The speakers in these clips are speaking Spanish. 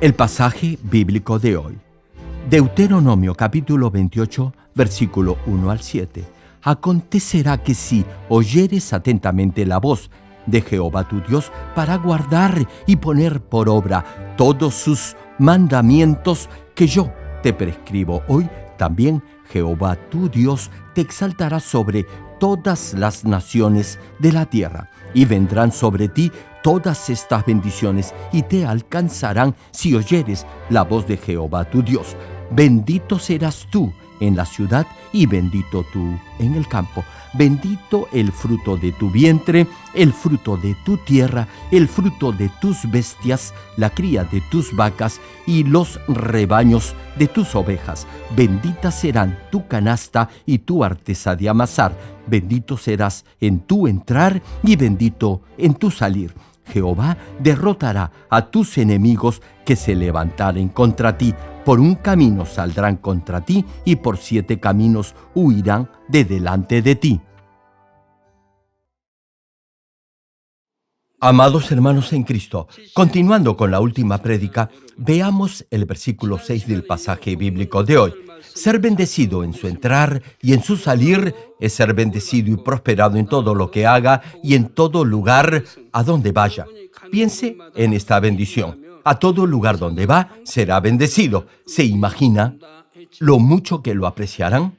El pasaje bíblico de hoy. Deuteronomio capítulo 28, versículo 1 al 7. Acontecerá que si oyeres atentamente la voz de Jehová tu Dios para guardar y poner por obra todos sus mandamientos que yo te prescribo hoy, también Jehová tu Dios te exaltará sobre todas las naciones de la tierra, y vendrán sobre ti todas estas bendiciones y te alcanzarán si oyeres la voz de Jehová tu Dios. Bendito serás tú en la ciudad y bendito tú en el campo. Bendito el fruto de tu vientre, el fruto de tu tierra, el fruto de tus bestias, la cría de tus vacas y los rebaños de tus ovejas. Bendita serán tu canasta y tu artesa de amasar. Bendito serás en tu entrar y bendito en tu salir Jehová derrotará a tus enemigos que se levantaren contra ti. Por un camino saldrán contra ti y por siete caminos huirán de delante de ti. Amados hermanos en Cristo, continuando con la última prédica, veamos el versículo 6 del pasaje bíblico de hoy. Ser bendecido en su entrar y en su salir es ser bendecido y prosperado en todo lo que haga y en todo lugar a donde vaya. Piense en esta bendición. A todo lugar donde va será bendecido. ¿Se imagina lo mucho que lo apreciarán?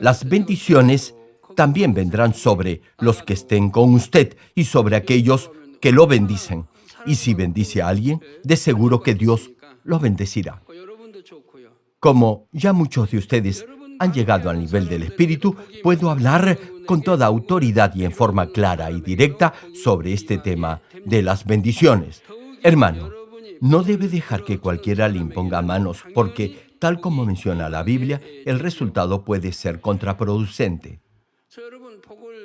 Las bendiciones también vendrán sobre los que estén con usted y sobre aquellos que lo bendicen. Y si bendice a alguien, de seguro que Dios lo bendecirá. Como ya muchos de ustedes han llegado al nivel del Espíritu, puedo hablar con toda autoridad y en forma clara y directa sobre este tema de las bendiciones. Hermano, no debe dejar que cualquiera le imponga manos, porque, tal como menciona la Biblia, el resultado puede ser contraproducente.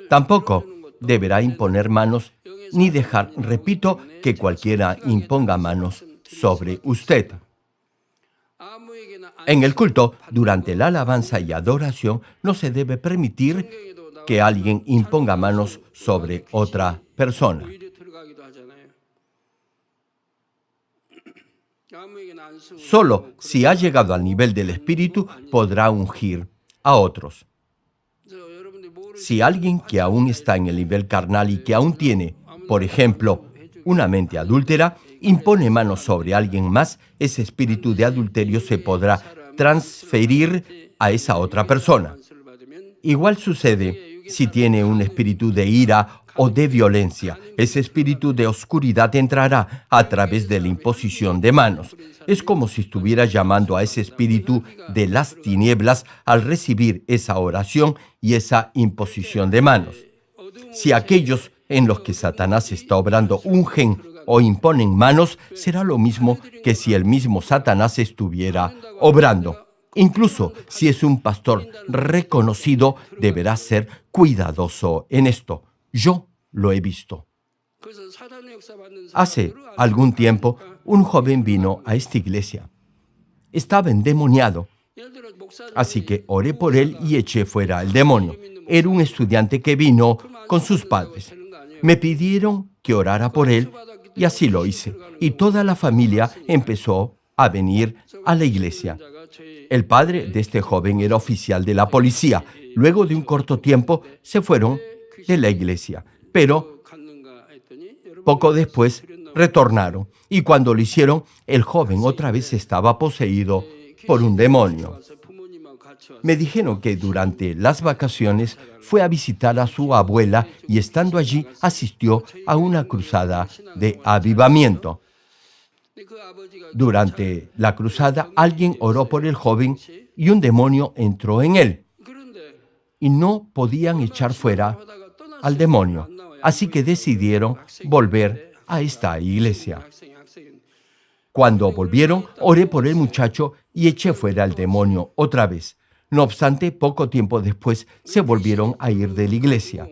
Tampoco deberá imponer manos ni dejar, repito, que cualquiera imponga manos sobre usted. En el culto, durante la alabanza y adoración, no se debe permitir que alguien imponga manos sobre otra persona. Solo si ha llegado al nivel del Espíritu podrá ungir a otros. Si alguien que aún está en el nivel carnal y que aún tiene, por ejemplo, una mente adúltera, impone manos sobre alguien más, ese espíritu de adulterio se podrá transferir a esa otra persona. Igual sucede si tiene un espíritu de ira o de violencia. Ese espíritu de oscuridad entrará a través de la imposición de manos. Es como si estuviera llamando a ese espíritu de las tinieblas al recibir esa oración y esa imposición de manos. Si aquellos en los que Satanás está obrando ungen o imponen manos, será lo mismo que si el mismo Satanás estuviera obrando. Incluso si es un pastor reconocido, deberá ser cuidadoso en esto. Yo lo he visto. Hace algún tiempo, un joven vino a esta iglesia. Estaba endemoniado, así que oré por él y eché fuera el demonio. Era un estudiante que vino con sus padres. Me pidieron que orara por él y así lo hice. Y toda la familia empezó a venir a la iglesia. El padre de este joven era oficial de la policía. Luego de un corto tiempo se fueron de la iglesia, pero poco después retornaron y cuando lo hicieron, el joven otra vez estaba poseído por un demonio. Me dijeron que durante las vacaciones fue a visitar a su abuela y estando allí asistió a una cruzada de avivamiento. Durante la cruzada alguien oró por el joven y un demonio entró en él. Y no podían echar fuera al demonio. Así que decidieron volver a esta iglesia. Cuando volvieron, oré por el muchacho y eché fuera al demonio otra vez. No obstante, poco tiempo después se volvieron a ir de la iglesia.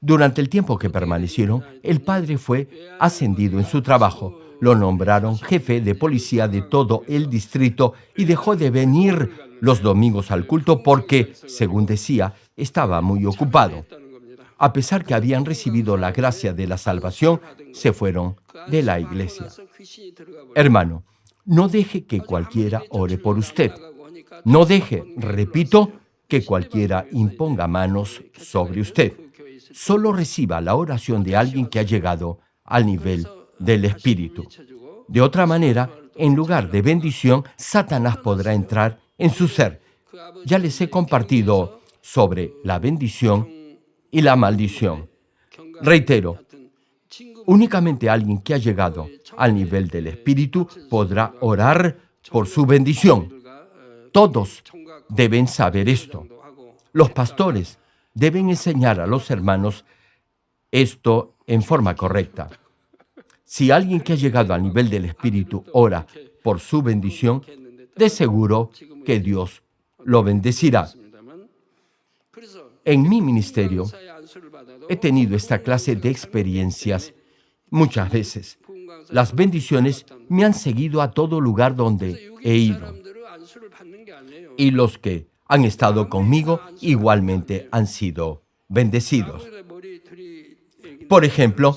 Durante el tiempo que permanecieron, el padre fue ascendido en su trabajo. Lo nombraron jefe de policía de todo el distrito y dejó de venir los domingos al culto porque, según decía, estaba muy ocupado. a pesar que habían recibido la gracia de la salvación, se fueron de la iglesia. Hermano, no deje que cualquiera ore por usted. No deje, repito, que cualquiera imponga manos sobre usted. Solo reciba la oración de alguien que ha llegado al nivel del Espíritu. De otra manera, en lugar de bendición, Satanás podrá entrar en su ser. Ya les he compartido sobre la bendición y la maldición. Reitero, únicamente alguien que ha llegado al nivel del Espíritu podrá orar por su bendición. Todos deben saber esto. Los pastores deben enseñar a los hermanos esto en forma correcta. Si alguien que ha llegado al nivel del Espíritu ora por su bendición, de seguro que Dios lo bendecirá. En mi ministerio he tenido esta clase de experiencias muchas veces. Las bendiciones me han seguido a todo lugar donde he ido. Y los que han estado conmigo igualmente han sido bendecidos. Por ejemplo,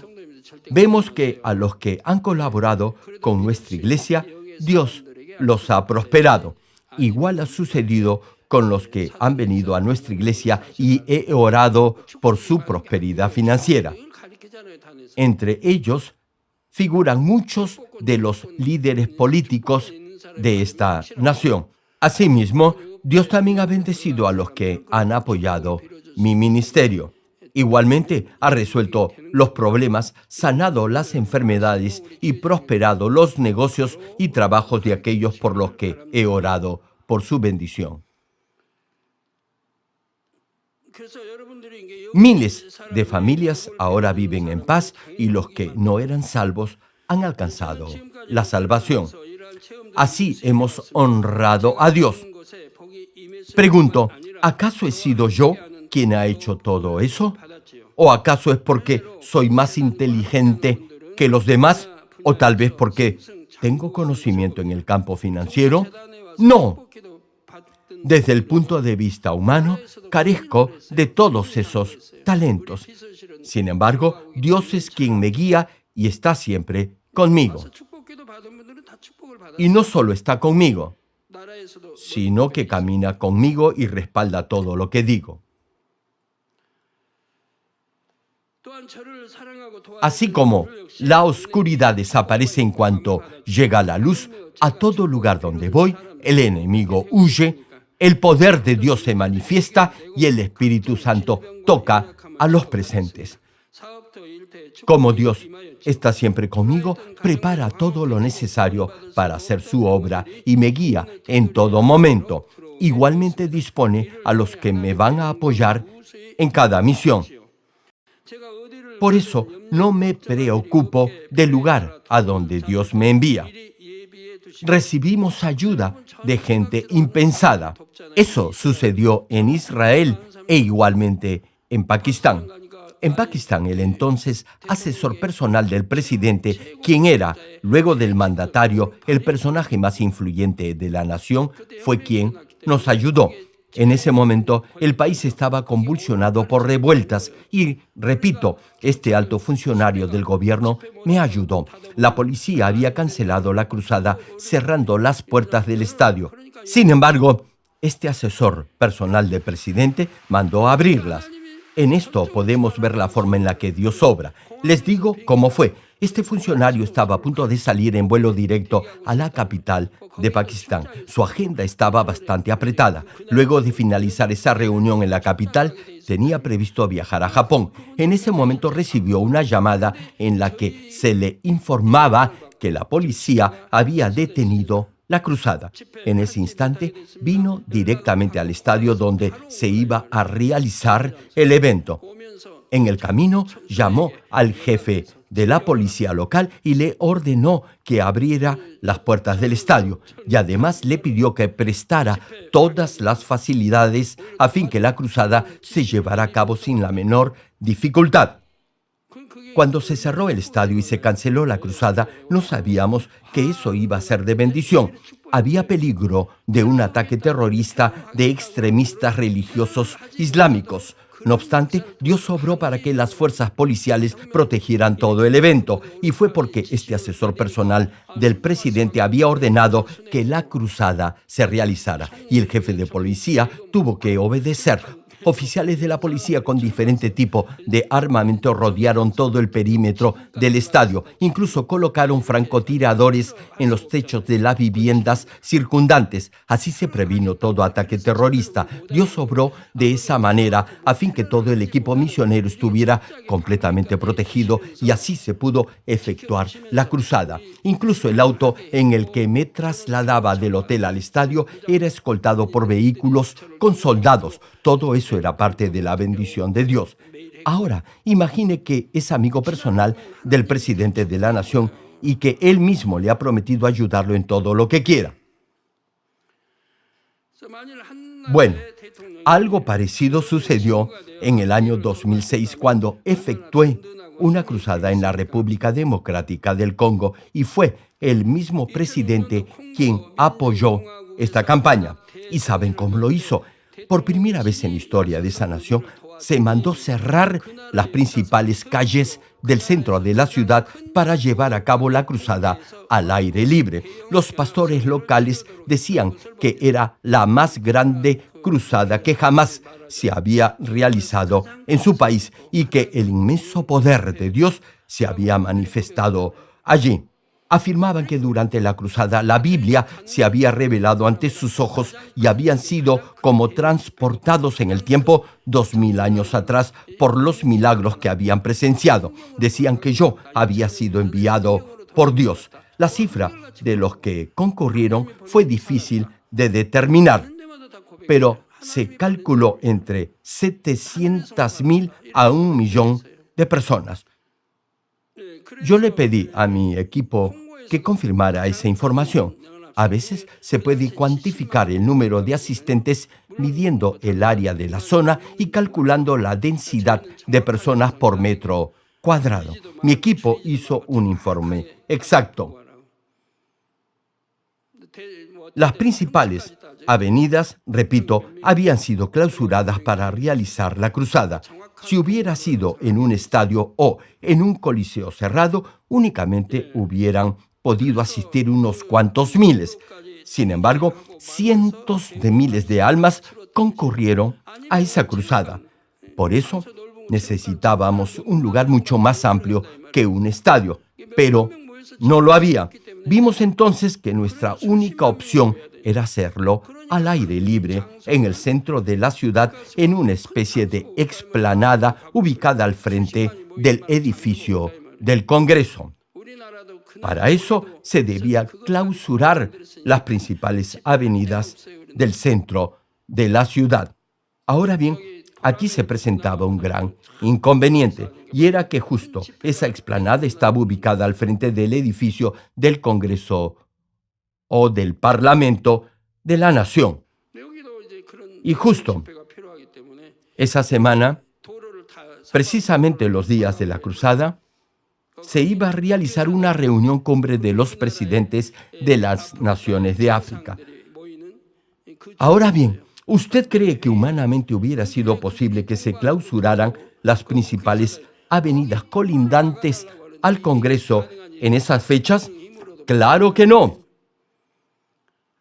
vemos que a los que han colaborado con nuestra iglesia, Dios los ha prosperado. Igual ha sucedido con los que han venido a nuestra iglesia y he orado por su prosperidad financiera. Entre ellos figuran muchos de los líderes políticos de esta nación. Asimismo, Dios también ha bendecido a los que han apoyado mi ministerio. Igualmente ha resuelto los problemas, sanado las enfermedades y prosperado los negocios y trabajos de aquellos por los que he orado por su bendición. Miles de familias ahora viven en paz y los que no eran salvos han alcanzado la salvación. Así hemos honrado a Dios. Pregunto, ¿acaso he sido yo quien ha hecho todo eso? ¿O acaso es porque soy más inteligente que los demás? ¿O tal vez porque tengo conocimiento en el campo financiero? No. Desde el punto de vista humano, carezco de todos esos talentos. Sin embargo, Dios es quien me guía y está siempre conmigo. Y no solo está conmigo, sino que camina conmigo y respalda todo lo que digo. Así como la oscuridad desaparece en cuanto llega la luz, a todo lugar donde voy, el enemigo huye, el poder de Dios se manifiesta y el Espíritu Santo toca a los presentes. Como Dios está siempre conmigo, prepara todo lo necesario para hacer su obra y me guía en todo momento. Igualmente dispone a los que me van a apoyar en cada misión. Por eso no me preocupo del lugar a donde Dios me envía. Recibimos ayuda de gente impensada. Eso sucedió en Israel e igualmente en Pakistán. En Pakistán, el entonces asesor personal del presidente, quien era, luego del mandatario, el personaje más influyente de la nación, fue quien nos ayudó. En ese momento, el país estaba convulsionado por revueltas y, repito, este alto funcionario del gobierno me ayudó. La policía había cancelado la cruzada cerrando las puertas del estadio. Sin embargo, este asesor personal del presidente mandó abrirlas. En esto podemos ver la forma en la que Dios obra. Les digo cómo fue. Este funcionario estaba a punto de salir en vuelo directo a la capital de Pakistán. Su agenda estaba bastante apretada. Luego de finalizar esa reunión en la capital, tenía previsto viajar a Japón. En ese momento recibió una llamada en la que se le informaba que la policía había detenido la cruzada. En ese instante vino directamente al estadio donde se iba a realizar el evento. En el camino llamó al jefe de la policía local y le ordenó que abriera las puertas del estadio y además le pidió que prestara todas las facilidades a fin que la cruzada se llevara a cabo sin la menor dificultad. Cuando se cerró el estadio y se canceló la cruzada, no sabíamos que eso iba a ser de bendición. Había peligro de un ataque terrorista de extremistas religiosos islámicos. No obstante, Dios obró para que las fuerzas policiales protegieran todo el evento, y fue porque este asesor personal del presidente había ordenado que la cruzada se realizara, y el jefe de policía tuvo que obedecer Oficiales de la policía con diferente tipo de armamento rodearon todo el perímetro del estadio. Incluso colocaron francotiradores en los techos de las viviendas circundantes. Así se previno todo ataque terrorista. Dios obró de esa manera a fin que todo el equipo misionero estuviera completamente protegido y así se pudo efectuar la cruzada. Incluso el auto en el que me trasladaba del hotel al estadio era escoltado por vehículos con soldados. Todo era parte de la bendición de Dios. Ahora, imagine que es amigo personal del presidente de la nación y que él mismo le ha prometido ayudarlo en todo lo que quiera. Bueno, algo parecido sucedió en el año 2006 cuando efectué una cruzada en la República Democrática del Congo y fue el mismo presidente quien apoyó esta campaña. ¿Y saben cómo lo hizo? Por primera vez en la historia de esa nación, se mandó cerrar las principales calles del centro de la ciudad para llevar a cabo la cruzada al aire libre. Los pastores locales decían que era la más grande cruzada que jamás se había realizado en su país y que el inmenso poder de Dios se había manifestado allí afirmaban que durante la cruzada la Biblia se había revelado ante sus ojos y habían sido como transportados en el tiempo dos mil años atrás por los milagros que habían presenciado. Decían que yo había sido enviado por Dios. La cifra de los que concurrieron fue difícil de determinar, pero se calculó entre 700.000 a un millón de personas. Yo le pedí a mi equipo que confirmara esa información. A veces se puede cuantificar el número de asistentes midiendo el área de la zona y calculando la densidad de personas por metro cuadrado. Mi equipo hizo un informe exacto. Las principales avenidas, repito, habían sido clausuradas para realizar la cruzada. Si hubiera sido en un estadio o en un coliseo cerrado, únicamente hubieran podido asistir unos cuantos miles. Sin embargo, cientos de miles de almas concurrieron a esa cruzada. Por eso necesitábamos un lugar mucho más amplio que un estadio, pero no lo había. Vimos entonces que nuestra única opción era hacerlo al aire libre en el centro de la ciudad en una especie de explanada ubicada al frente del edificio del Congreso. Para eso se debía clausurar las principales avenidas del centro de la ciudad. Ahora bien, aquí se presentaba un gran inconveniente, y era que justo esa explanada estaba ubicada al frente del edificio del Congreso o del Parlamento de la Nación. Y justo esa semana, precisamente los días de la cruzada, se iba a realizar una reunión cumbre de los presidentes de las naciones de África. Ahora bien, ¿usted cree que humanamente hubiera sido posible que se clausuraran las principales avenidas colindantes al Congreso en esas fechas? Claro que no.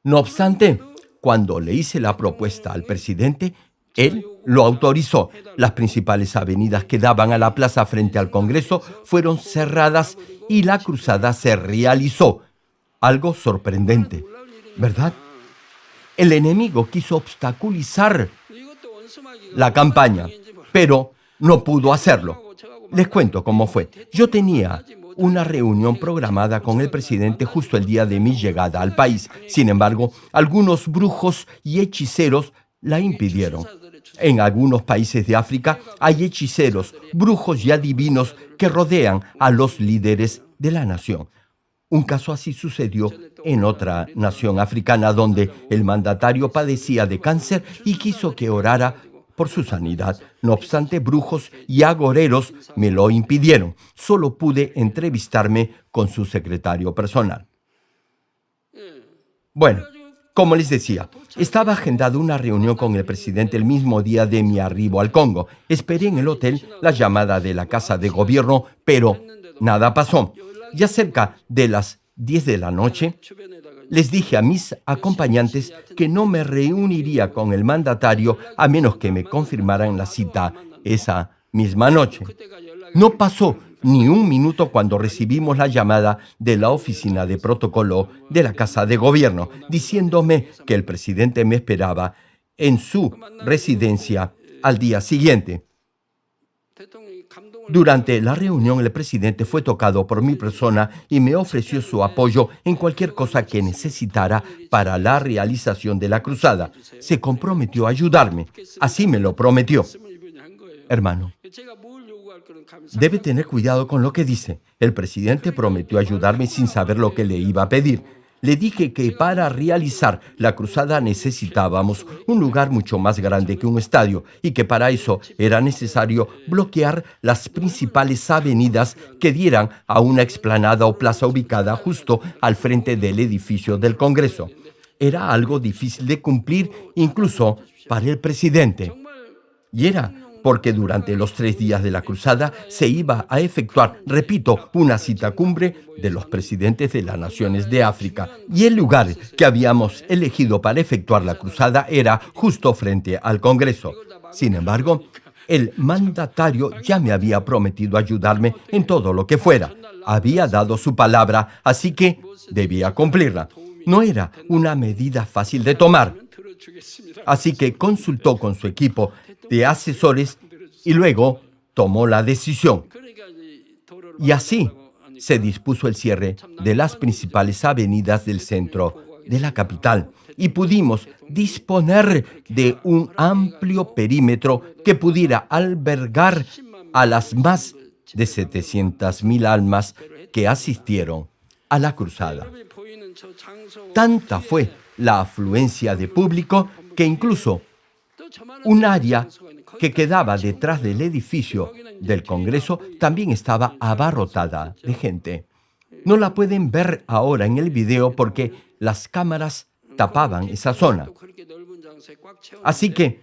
No obstante, cuando le hice la propuesta al presidente, él lo autorizó. Las principales avenidas que daban a la plaza frente al Congreso fueron cerradas y la cruzada se realizó. Algo sorprendente, ¿verdad? El enemigo quiso obstaculizar la campaña, pero no pudo hacerlo. Les cuento cómo fue. Yo tenía una reunión programada con el presidente justo el día de mi llegada al país. Sin embargo, algunos brujos y hechiceros la impidieron. En algunos países de África hay hechiceros, brujos y adivinos que rodean a los líderes de la nación. Un caso así sucedió en otra nación africana donde el mandatario padecía de cáncer y quiso que orara por su sanidad. No obstante, brujos y agoreros me lo impidieron. Solo pude entrevistarme con su secretario personal. Bueno, Como les decía, estaba agendada una reunión con el presidente el mismo día de mi arribo al Congo. Esperé en el hotel la llamada de la casa de gobierno, pero nada pasó. Ya cerca de las 10 de la noche, les dije a mis acompañantes que no me reuniría con el mandatario a menos que me confirmaran la cita esa misma noche. No pasó ni un minuto cuando recibimos la llamada de la oficina de protocolo de la Casa de Gobierno, diciéndome que el presidente me esperaba en su residencia al día siguiente. Durante la reunión, el presidente fue tocado por mi persona y me ofreció su apoyo en cualquier cosa que necesitara para la realización de la cruzada. Se comprometió a ayudarme. Así me lo prometió. Hermano, debe tener cuidado con lo que dice. El presidente prometió ayudarme sin saber lo que le iba a pedir. Le dije que para realizar la cruzada necesitábamos un lugar mucho más grande que un estadio y que para eso era necesario bloquear las principales avenidas que dieran a una explanada o plaza ubicada justo al frente del edificio del Congreso. Era algo difícil de cumplir incluso para el presidente. Y era porque durante los tres días de la cruzada se iba a efectuar, repito, una cita cumbre de los presidentes de las naciones de África. Y el lugar que habíamos elegido para efectuar la cruzada era justo frente al Congreso. Sin embargo, el mandatario ya me había prometido ayudarme en todo lo que fuera. Había dado su palabra, así que debía cumplirla. No era una medida fácil de tomar. Así que consultó con su equipo de asesores y luego tomó la decisión. Y así se dispuso el cierre de las principales avenidas del centro de la capital y pudimos disponer de un amplio perímetro que pudiera albergar a las más de 700.000 almas que asistieron a la cruzada. Tanta fue la afluencia de público que incluso un área que quedaba detrás del edificio del Congreso también estaba abarrotada de gente. No la pueden ver ahora en el video porque las cámaras tapaban esa zona. Así que,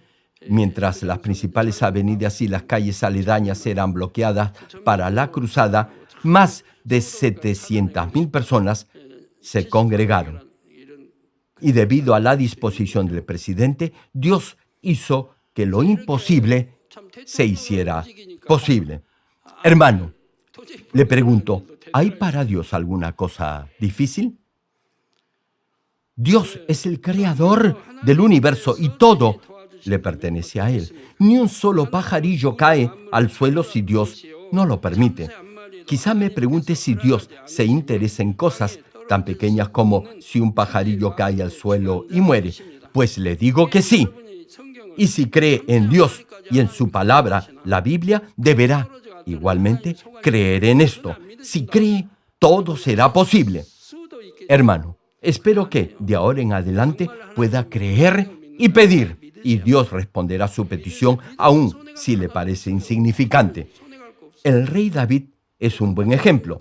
mientras las principales avenidas y las calles aledañas eran bloqueadas para la cruzada, más de 700.000 personas se congregaron. Y debido a la disposición del presidente, Dios hizo que lo imposible se hiciera posible. Hermano, le pregunto, ¿hay para Dios alguna cosa difícil? Dios es el creador del universo y todo le pertenece a Él. Ni un solo pajarillo cae al suelo si Dios no lo permite. Quizá me pregunte si Dios se interesa en cosas tan pequeñas como si un pajarillo cae al suelo y muere. Pues le digo que sí. Y si cree en Dios y en su palabra, la Biblia, deberá igualmente creer en esto. Si cree, todo será posible. Hermano, espero que de ahora en adelante pueda creer y pedir, y Dios responderá su petición aun si le parece insignificante. El rey David es un buen ejemplo.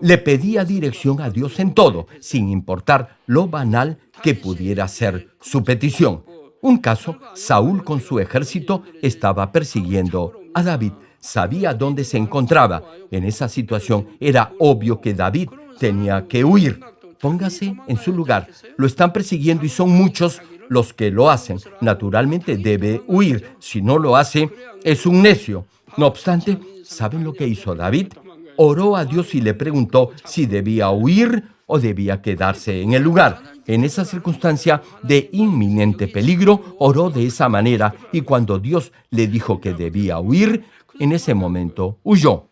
Le pedía dirección a Dios en todo, sin importar lo banal que pudiera ser su petición. Un caso, Saúl con su ejército estaba persiguiendo a David. Sabía dónde se encontraba. En esa situación era obvio que David tenía que huir. Póngase en su lugar. Lo están persiguiendo y son muchos los que lo hacen. Naturalmente debe huir. Si no lo hace, es un necio. No obstante, ¿saben lo que hizo David? Oró a Dios y le preguntó si debía huir o debía quedarse en el lugar. En esa circunstancia de inminente peligro, oró de esa manera y cuando Dios le dijo que debía huir, en ese momento huyó.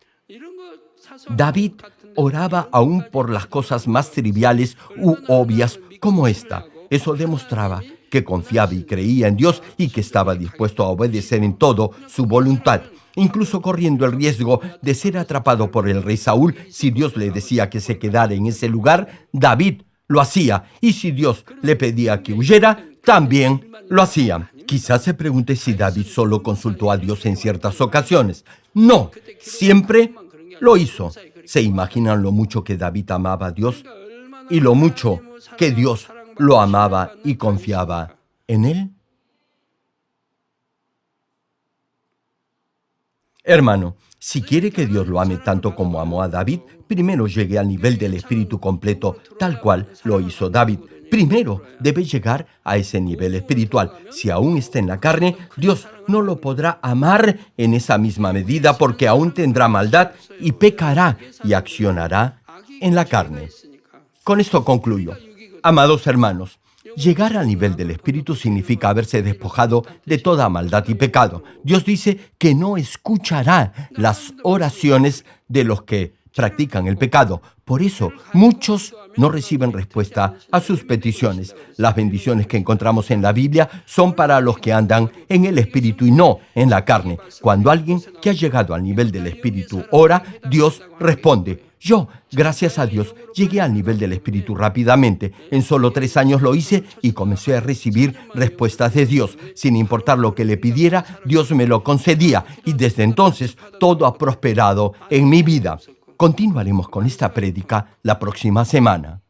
David oraba aún por las cosas más triviales u obvias como esta. Eso demostraba que confiaba y creía en Dios y que estaba dispuesto a obedecer en todo su voluntad, incluso corriendo el riesgo de ser atrapado por el rey Saúl si Dios le decía que se quedara en ese lugar, David lo hacía. Y si Dios le pedía que huyera, también lo hacía. Quizás se pregunte si David solo consultó a Dios en ciertas ocasiones. No, siempre lo hizo. ¿Se imaginan lo mucho que David amaba a Dios? Y lo mucho que Dios lo amaba y confiaba en él? Hermano, si quiere que Dios lo ame tanto como amó a David, primero llegue al nivel del Espíritu completo, tal cual lo hizo David. Primero debe llegar a ese nivel espiritual. Si aún está en la carne, Dios no lo podrá amar en esa misma medida porque aún tendrá maldad y pecará y accionará en la carne. Con esto concluyo. Amados hermanos, Llegar al nivel del Espíritu significa haberse despojado de toda maldad y pecado. Dios dice que no escuchará las oraciones de los que practican el pecado. Por eso, muchos no reciben respuesta a sus peticiones. Las bendiciones que encontramos en la Biblia son para los que andan en el Espíritu y no en la carne. Cuando alguien que ha llegado al nivel del Espíritu ora, Dios responde. Yo, gracias a Dios, llegué al nivel del Espíritu rápidamente. En solo tres años lo hice y comencé a recibir respuestas de Dios. Sin importar lo que le pidiera, Dios me lo concedía y desde entonces todo ha prosperado en mi vida. Continuaremos con esta prédica la próxima semana.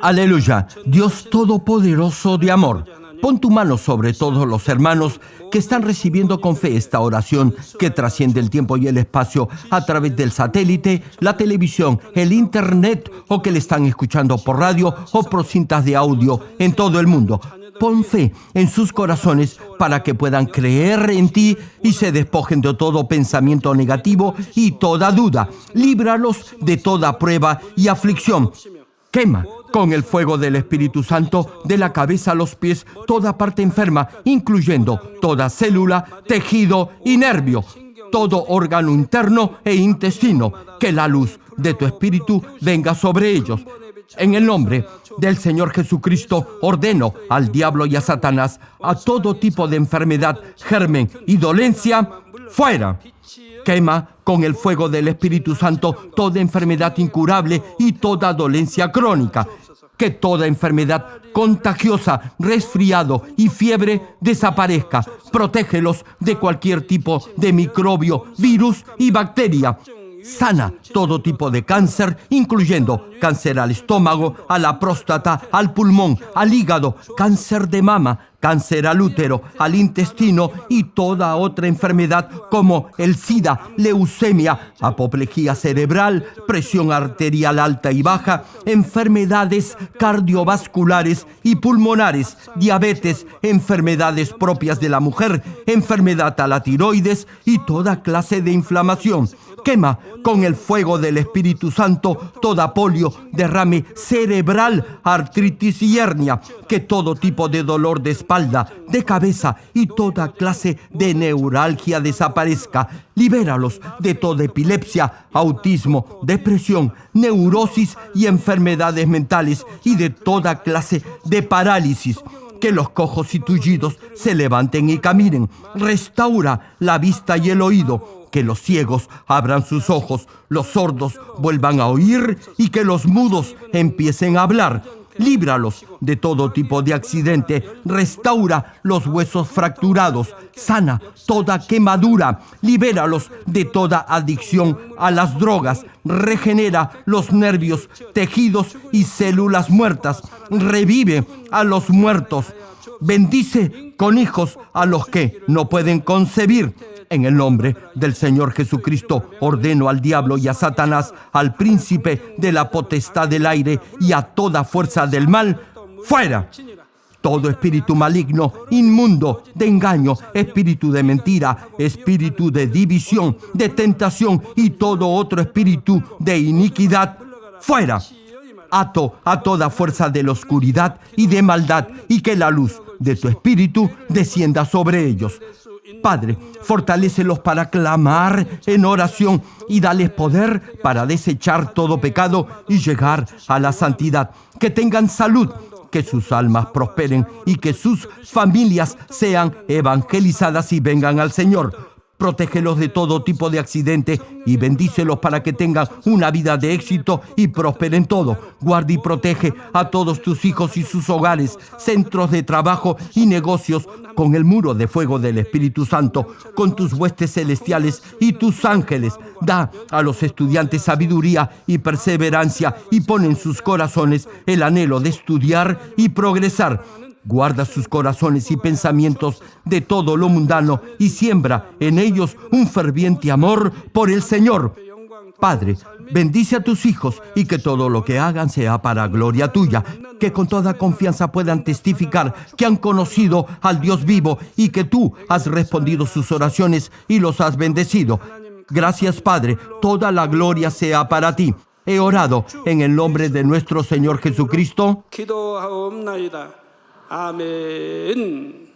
Aleluya, Dios Todopoderoso de amor. Pon tu mano sobre todos los hermanos que están recibiendo con fe esta oración que trasciende el tiempo y el espacio a través del satélite, la televisión, el internet o que le están escuchando por radio o por cintas de audio en todo el mundo. Pon fe en sus corazones para que puedan creer en ti y se despojen de todo pensamiento negativo y toda duda. Líbralos de toda prueba y aflicción. Quema con el fuego del Espíritu Santo de la cabeza a los pies toda parte enferma, incluyendo toda célula, tejido y nervio, todo órgano interno e intestino. Que la luz de tu Espíritu venga sobre ellos. En el nombre del Señor Jesucristo ordeno al diablo y a Satanás a todo tipo de enfermedad, germen y dolencia, fuera. Quema con el fuego del Espíritu Santo toda enfermedad incurable y toda dolencia crónica que toda enfermedad contagiosa, resfriado y fiebre desaparezca. Protégelos de cualquier tipo de microbio, virus y bacteria. Sana todo tipo de cáncer, incluyendo cáncer al estómago, a la próstata, al pulmón, al hígado, cáncer de mama, cáncer al útero, al intestino y toda otra enfermedad como el SIDA, leucemia, apoplejía cerebral, presión arterial alta y baja, enfermedades cardiovasculares y pulmonares, diabetes, enfermedades propias de la mujer, enfermedad a la tiroides y toda clase de inflamación quema con el fuego del Espíritu Santo toda polio, derrame cerebral, artritis y hernia, que todo tipo de dolor de espalda, de cabeza y toda clase de neuralgia desaparezca. Libéralos de toda epilepsia, autismo, depresión, neurosis y enfermedades mentales y de toda clase de parálisis que los cojos y tullidos se levanten y caminen. Restaura la vista y el oído que los ciegos abran sus ojos, los sordos vuelvan a oír y que los mudos empiecen a hablar. Líbralos de todo tipo de accidente, restaura los huesos fracturados, sana toda quemadura, libéralos de toda adicción a las drogas, regenera los nervios, tejidos y células muertas, revive a los muertos, bendice con hijos a los que no pueden concebir en el nombre del Señor Jesucristo ordeno al diablo y a Satanás, al príncipe de la potestad del aire y a toda fuerza del mal, fuera. Todo espíritu maligno, inmundo, de engaño, espíritu de mentira, espíritu de división, de tentación y todo otro espíritu de iniquidad, fuera. Ato a toda fuerza de la oscuridad y de maldad y que la luz de tu espíritu descienda sobre ellos. Padre, fortalécelos para clamar en oración y dales poder para desechar todo pecado y llegar a la santidad. Que tengan salud, que sus almas prosperen y que sus familias sean evangelizadas y vengan al Señor. Protégelos de todo tipo de accidente y bendícelos para que tengan una vida de éxito y prosperen todo. Guarda y protege a todos tus hijos y sus hogares, centros de trabajo y negocios con el muro de fuego del Espíritu Santo, con tus huestes celestiales y tus ángeles. Da a los estudiantes sabiduría y perseverancia y pon en sus corazones el anhelo de estudiar y progresar Guarda sus corazones y pensamientos de todo lo mundano y siembra en ellos un ferviente amor por el Señor. Padre, bendice a tus hijos y que todo lo que hagan sea para gloria tuya, que con toda confianza puedan testificar que han conocido al Dios vivo y que tú has respondido sus oraciones y los has bendecido. Gracias Padre, toda la gloria sea para ti. He orado en el nombre de nuestro Señor Jesucristo. 기도하옵나이다. 아멘.